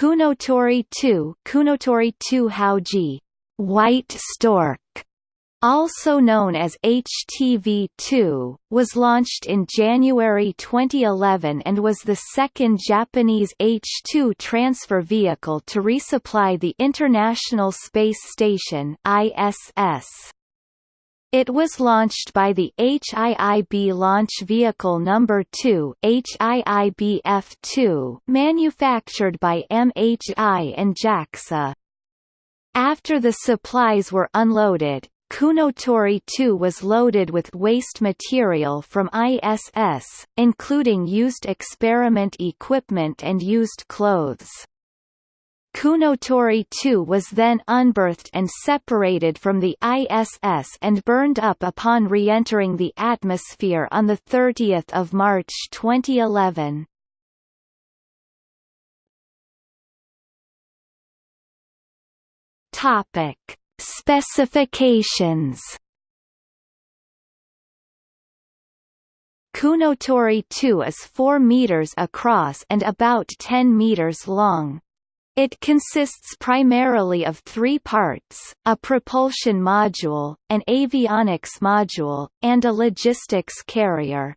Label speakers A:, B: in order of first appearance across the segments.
A: Kounotori 2 Kounotori 2 Haoji, White Stork, also known as HTV-2, was launched in January 2011 and was the second Japanese H-2 transfer vehicle to resupply the International Space Station ISS. It was launched by the HIIB Launch Vehicle No. 2 HIIB-F2 manufactured by MHI and JAXA. After the supplies were unloaded, Kounotori 2 was loaded with waste material from ISS, including used experiment equipment and used clothes. Kounotori 2 was then unberthed and separated from the ISS and burned up upon re-entering the atmosphere on 30 March 2011. Topic Specifications Kounotori 2 is 4 meters across and about 10 meters long. It consists primarily of three parts, a propulsion module, an avionics module, and a logistics carrier.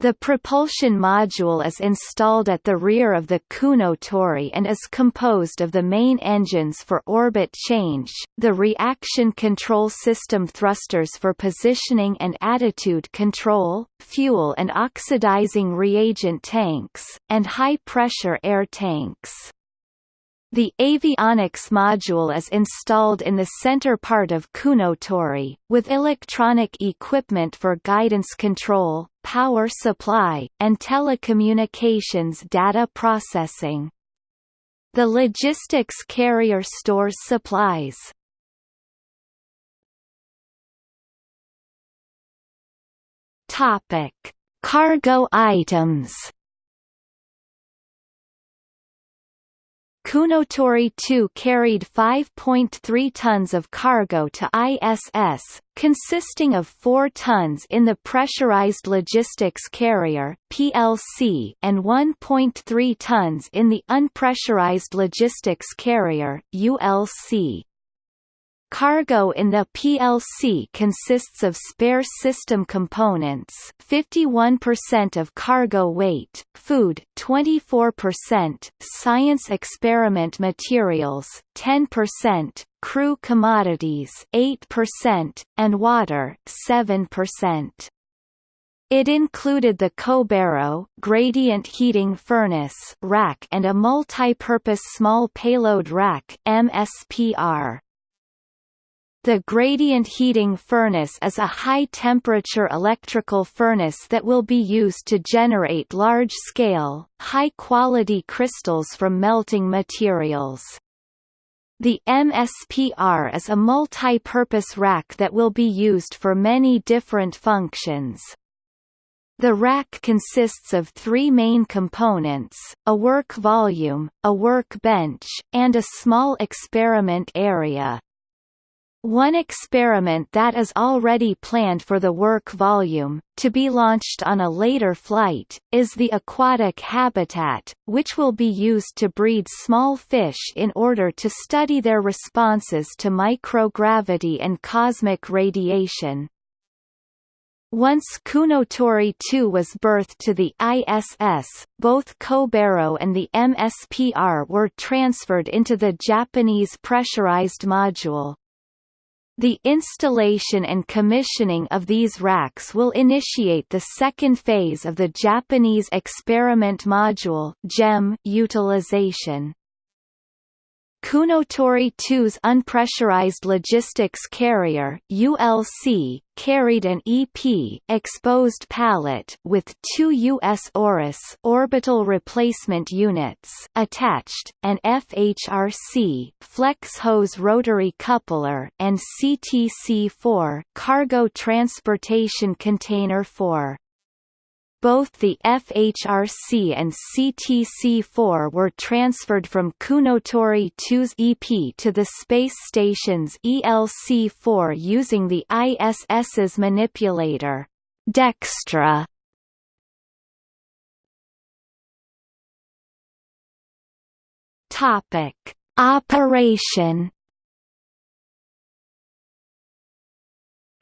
A: The propulsion module is installed at the rear of the Kounotori and is composed of the main engines for orbit change, the reaction control system thrusters for positioning and attitude control, fuel and oxidizing reagent tanks, and high-pressure air tanks. The avionics module is installed in the center part of Kounotori, with electronic equipment for guidance control, power supply, and telecommunications data processing. The logistics carrier stores supplies. Topic: Cargo items. Kounotori 2 carried 5.3 tons of cargo to ISS, consisting of 4 tons in the Pressurized Logistics Carrier (PLC) and 1.3 tons in the Unpressurized Logistics Carrier (ULC). Cargo in the PLC consists of spare system components 51% of cargo weight, food 24%, science experiment materials 10%, crew commodities 8%, and water 7%. It included the Kobairo gradient heating furnace rack and a multi-purpose small payload rack MSPR. The gradient heating furnace is a high-temperature electrical furnace that will be used to generate large-scale, high-quality crystals from melting materials. The MSPR is a multi-purpose rack that will be used for many different functions. The rack consists of three main components, a work volume, a work bench, and a small experiment area. One experiment that is already planned for the work volume, to be launched on a later flight, is the aquatic habitat, which will be used to breed small fish in order to study their responses to microgravity and cosmic radiation. Once Kounotori 2 was berthed to the ISS, both Kobairo and the MSPR were transferred into the Japanese pressurized module. The installation and commissioning of these racks will initiate the second phase of the Japanese Experiment Module JEM utilization. Kounotori 2's unpressurized logistics carrier ULC carried an EP exposed pallet with two US ORUs orbital replacement units attached, an FHRC flex hose rotary coupler and CTC-4 cargo transportation container 4 both the FHRC and CTC-4 were transferred from Kounotori 2's EP to the space station's ELC-4 using the ISS's manipulator, Dextre. Topic: Operation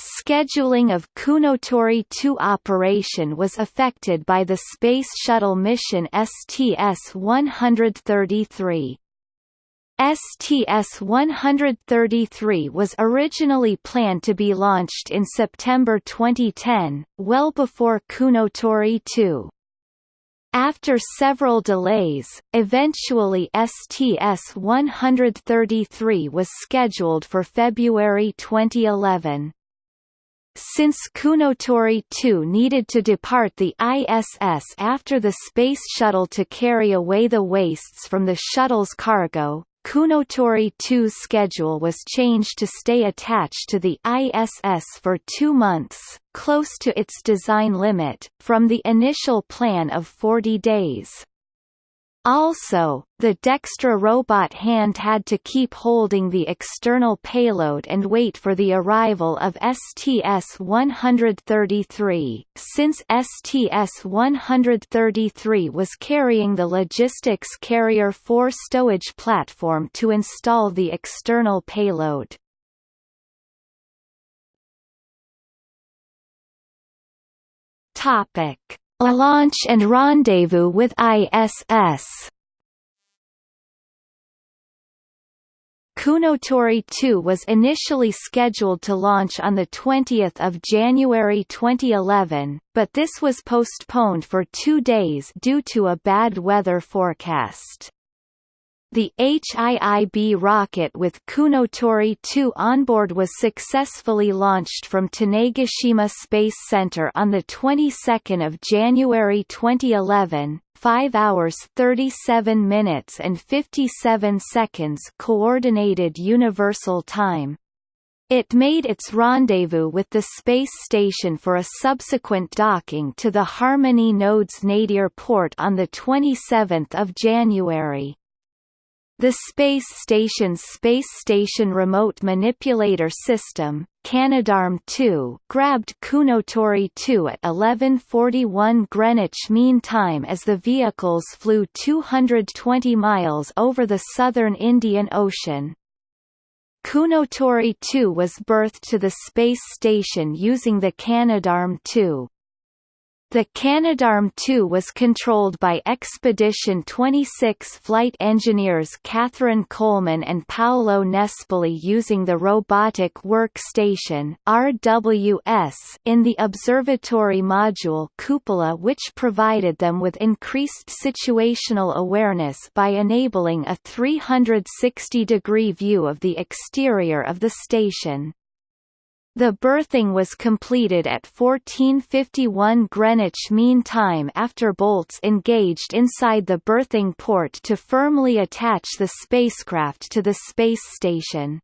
A: Scheduling of Kounotori 2 operation was affected by the Space Shuttle mission STS-133. STS-133 was originally planned to be launched in September 2010, well before Kounotori 2. After several delays, eventually STS-133 was scheduled for February 2011. Since Kounotori 2 needed to depart the ISS after the Space Shuttle to carry away the wastes from the shuttle's cargo, Kounotori 2's schedule was changed to stay attached to the ISS for two months, close to its design limit, from the initial plan of 40 days. Also, the Dextre robot hand had to keep holding the external payload and wait for the arrival of STS-133, since STS-133 was carrying the Logistics Carrier 4 stowage platform to install the external payload. Topic a launch and rendezvous with ISS. Kounotori 2 was initially scheduled to launch on 20 January 2011, but this was postponed for two days due to a bad weather forecast. The HIIB rocket with Kounotori 2 onboard was successfully launched from Tanegashima Space Center on the 22nd of January 2011, 5 hours 37 minutes and 57 seconds coordinated universal time. It made its rendezvous with the space station for a subsequent docking to the Harmony Nodes Nadir port on 27 January. The space station's Space Station Remote Manipulator System, Canadarm2 grabbed Kounotori 2 at 11:41 Greenwich Mean Time as the vehicles flew 220 miles over the southern Indian Ocean. Kounotori 2 was berthed to the space station using the Canadarm2. The Canadarm2 was controlled by Expedition 26 flight engineers Catherine Coleman and Paolo Nespoli using the Robotic Workstation RWS in the observatory module Cupola which provided them with increased situational awareness by enabling a 360-degree view of the exterior of the station. The berthing was completed at 1451 Greenwich Mean Time after bolts engaged inside the berthing port to firmly attach the spacecraft to the space station.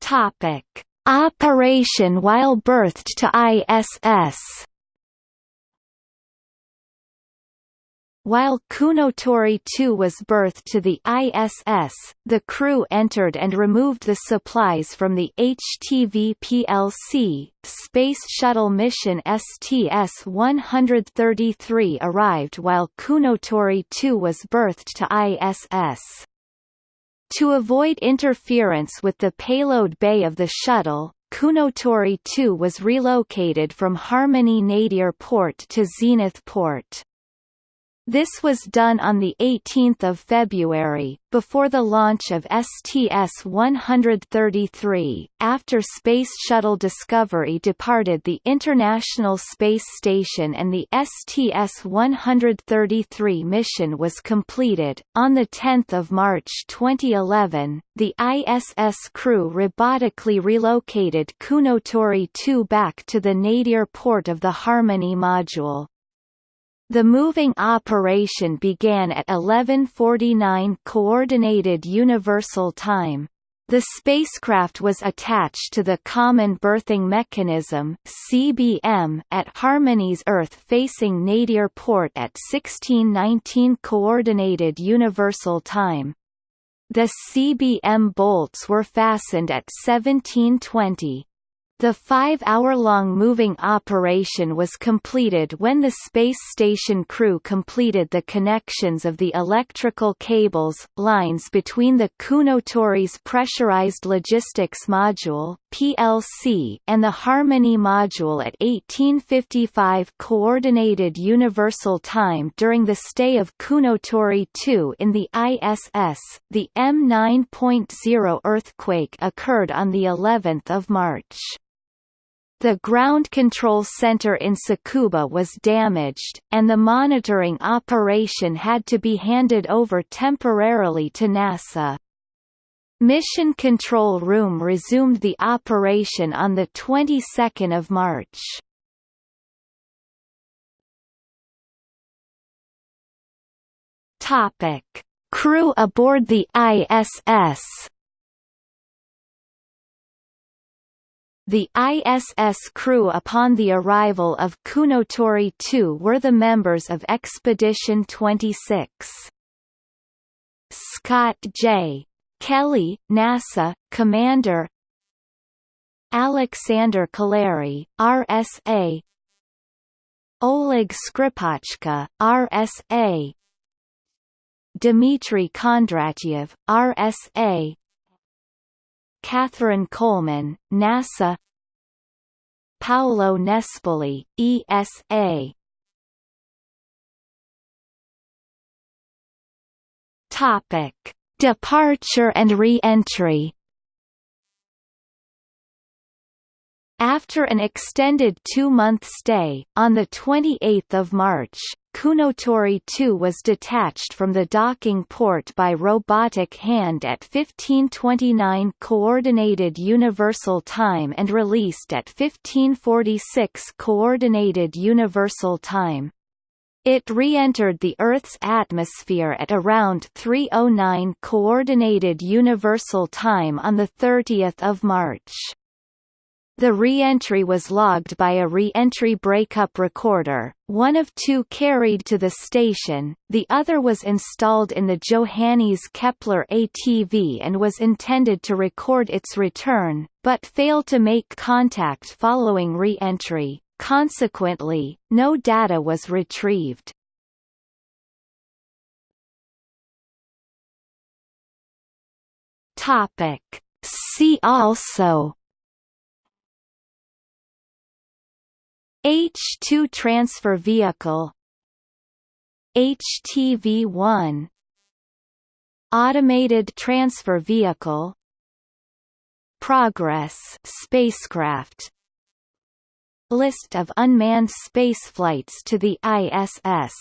A: Topic: Operation while berthed to ISS While Kounotori 2 was berthed to the ISS, the crew entered and removed the supplies from the HTV PLC. Space Shuttle mission STS-133 arrived while Kounotori 2 was berthed to ISS. To avoid interference with the payload bay of the shuttle, Kounotori 2 was relocated from Harmony Nadir Port to Zenith Port. This was done on 18 February, before the launch of STS-133, after Space Shuttle Discovery departed the International Space Station and the STS-133 mission was completed. On 10 March 2011, the ISS crew robotically relocated Kounotori 2 back to the nadir port of the Harmony module. The moving operation began at 11:49 coordinated universal time. The spacecraft was attached to the Common Berthing Mechanism (CBM) at Harmony's Earth-facing nadir port at 1619 coordinated universal time. The CBM bolts were fastened at 1720. The five-hour-long moving operation was completed when the space station crew completed the connections of the electrical cables, lines between the Kounotori's Pressurized Logistics Module PLC, and the Harmony Module at 1855 Coordinated Universal Time during the stay of Kounotori 2 in the ISS. The M9.0 earthquake occurred on the 11th of March. The ground control center in Tsukuba was damaged, and the monitoring operation had to be handed over temporarily to NASA. Mission Control Room resumed the operation on the 22nd of March. Topic: Crew aboard the ISS The ISS crew upon the arrival of Kounotori 2 were the members of Expedition 26. Scott J. Kelly, NASA, Commander Alexander Kaleri, RSA Oleg Skripochka, RSA Dmitry Kondratyev, RSA Catherine Coleman, NASA. Paolo Nespoli, ESA Topic: Departure and re-entry After an extended two-month stay, on 28 March, Kounotori 2 was detached from the docking port by robotic hand at 1529 Coordinated Universal Time and released at 1546 Coordinated Universal Time. It re-entered the Earth's atmosphere at around 309 Coordinated Universal Time on 30 March. The re-entry was logged by a re-entry breakup recorder, one of two carried to the station, the other was installed in the Johannes Kepler ATV and was intended to record its return, but failed to make contact following re-entry, consequently, no data was retrieved. See also H2 transfer vehicle. HTV-1 Automated transfer vehicle. Progress spacecraft. List of unmanned spaceflights to the ISS